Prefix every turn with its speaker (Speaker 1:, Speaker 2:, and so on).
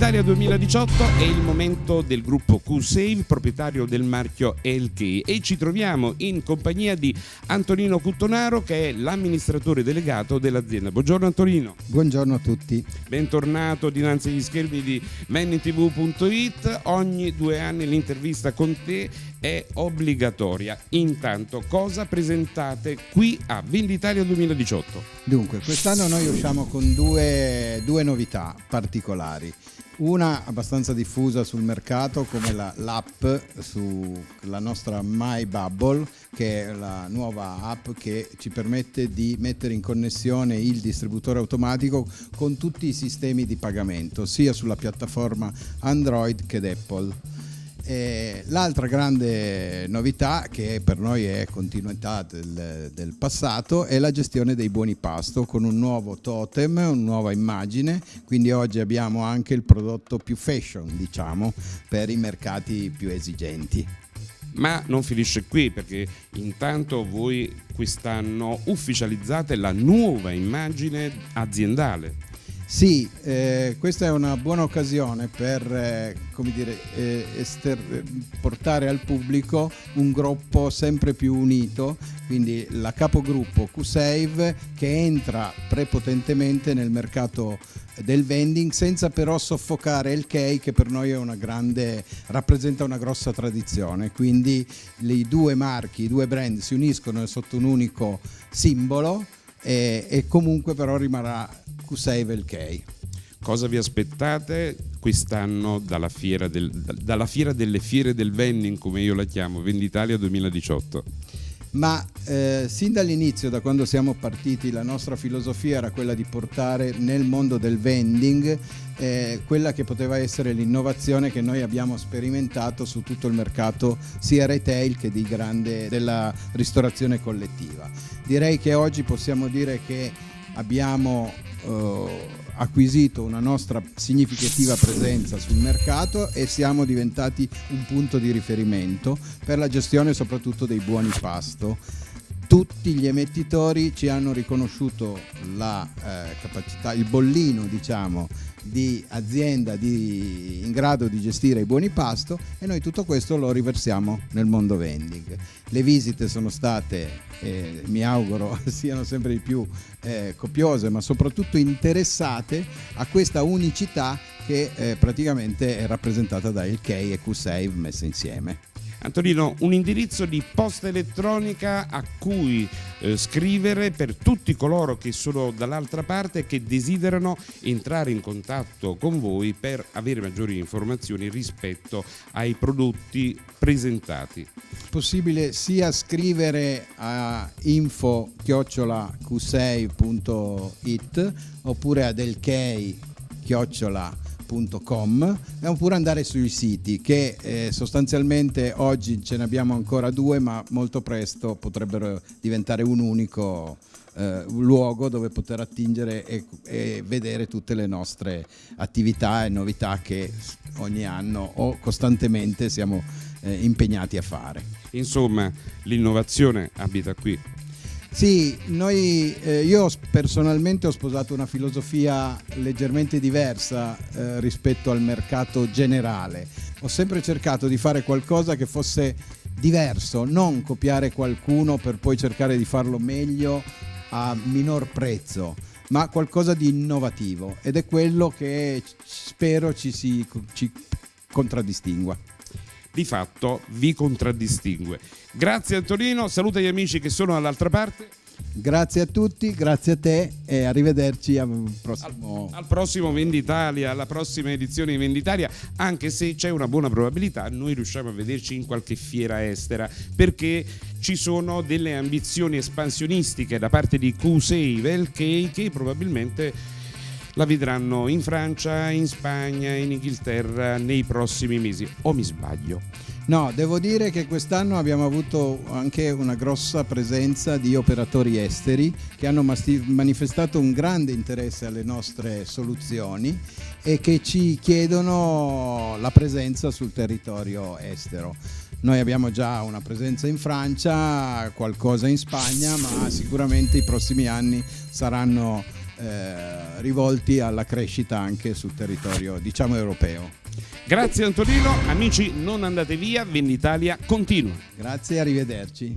Speaker 1: Venditalia 2018 è il momento del gruppo Q-Save, proprietario del marchio LK e ci troviamo in compagnia di Antonino Cuttonaro che è l'amministratore delegato dell'azienda. Buongiorno Antonino.
Speaker 2: Buongiorno a tutti.
Speaker 1: Bentornato dinanzi agli schermi di mannitv.it. Ogni due anni l'intervista con te è obbligatoria. Intanto cosa presentate qui a Venditalia 2018?
Speaker 2: Dunque, quest'anno noi usciamo con due, due novità particolari una abbastanza diffusa sul mercato come la, l'app sulla nostra My Bubble che è la nuova app che ci permette di mettere in connessione il distributore automatico con tutti i sistemi di pagamento sia sulla piattaforma Android che Apple. L'altra grande novità che per noi è continuità del, del, passato è la gestione dei buoni pasto con un nuovo totem, una nuova immagine, quindi oggi abbiamo anche il prodotto più fashion diciamo per i mercati più esigenti.
Speaker 1: Ma non finisce qui perché intanto voi quest'anno ufficializzate la nuova immagine aziendale.
Speaker 2: Sì, eh, questa è una buona occasione per eh, dire, eh, portare al pubblico un gruppo sempre più unito, quindi la capogruppo QSave che entra prepotentemente nel mercato del vending senza però soffocare il Key che per noi una grande, rappresenta una grossa tradizione. Quindi i due marchi, i due brand si uniscono sotto un unico simbolo e, e comunque però rimarrà Q6 Velkei.
Speaker 1: Cosa vi aspettate quest'anno dalla fiera, del, dalla fiera delle fiere del vending, come io la chiamo, Venditalia 2018?
Speaker 2: ma eh, sin dall'inizio, da quando siamo partiti, la nostra filosofia era quella di portare nel mondo del vending eh, quella che poteva essere l'innovazione che noi abbiamo sperimentato su tutto il mercato sia retail che di grande, della ristorazione collettiva. Direi che oggi possiamo dire che abbiamo eh, acquisito una nostra significativa presenza sul mercato e siamo diventati un punto di riferimento per la gestione soprattutto dei buoni pasto. Tutti gli emettitori ci hanno riconosciuto la eh, capacità, il bollino diciamo, di azienda di, in grado di gestire i buoni pasto e noi tutto questo lo riversiamo nel mondo vending. Le visite sono state, eh, mi auguro, siano sempre di più eh, copiose ma soprattutto interessate a questa unicità che eh, praticamente è rappresentata da il Key e Q-Save messe insieme.
Speaker 1: Antonino, un indirizzo di posta elettronica a cui eh, scrivere per tutti coloro che sono dall'altra parte e che desiderano entrare in contatto con voi per avere maggiori informazioni rispetto ai prodotti presentati.
Speaker 2: Possibile sia scrivere a info-q6.it oppure a delkey www.radioticino.com oppure andare sui siti che eh, sostanzialmente oggi ce ne abbiamo ancora due ma molto presto potrebbero diventare un unico eh, luogo dove poter attingere e, e, vedere tutte le nostre attività e novità che ogni anno o costantemente siamo eh, impegnati a fare.
Speaker 1: Insomma l'innovazione abita qui
Speaker 2: sì, noi, eh, io personalmente ho sposato una filosofia leggermente diversa eh, rispetto al mercato generale. Ho sempre cercato di fare qualcosa che fosse diverso, non copiare qualcuno per poi cercare di farlo meglio a minor prezzo, ma qualcosa di innovativo ed è quello che spero ci, si, ci contraddistingua
Speaker 1: di fatto vi contraddistingue. Grazie Antonino, saluta gli amici che sono dall'altra parte.
Speaker 2: Grazie a tutti, grazie a te e arrivederci al prossimo,
Speaker 1: al, al prossimo Venditalia, alla prossima edizione di Venditalia, anche se c'è una buona probabilità noi riusciamo a vederci in qualche fiera estera perché ci sono delle ambizioni espansionistiche da parte di Q-Save che, che probabilmente la vedranno in Francia, in Spagna, in Inghilterra nei prossimi mesi. O mi sbaglio?
Speaker 2: No, devo dire che quest'anno abbiamo avuto anche una grossa presenza di operatori esteri che hanno manifestato un grande interesse alle nostre soluzioni e che ci chiedono la presenza sul territorio estero. Noi abbiamo già una presenza in Francia, qualcosa in Spagna, ma sicuramente i prossimi anni saranno eh, rivolti alla crescita anche sul territorio diciamo europeo.
Speaker 1: Grazie Antonino, amici non andate via, Venditalia continua.
Speaker 2: Grazie, arrivederci.